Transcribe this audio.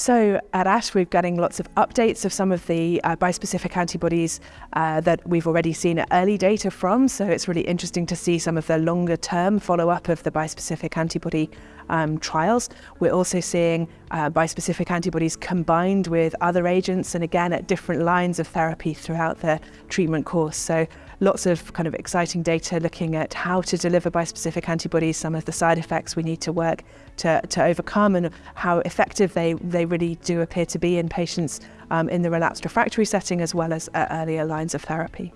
So at ASH, we're getting lots of updates of some of the uh, bispecific antibodies uh, that we've already seen early data from. So it's really interesting to see some of the longer term follow up of the bispecific antibody um, trials. We're also seeing uh, bispecific antibodies combined with other agents and again at different lines of therapy throughout the treatment course. So lots of kind of exciting data looking at how to deliver bispecific antibodies, some of the side effects we need to work to, to overcome and how effective they, they really do appear to be in patients um, in the relapsed refractory setting as well as at earlier lines of therapy.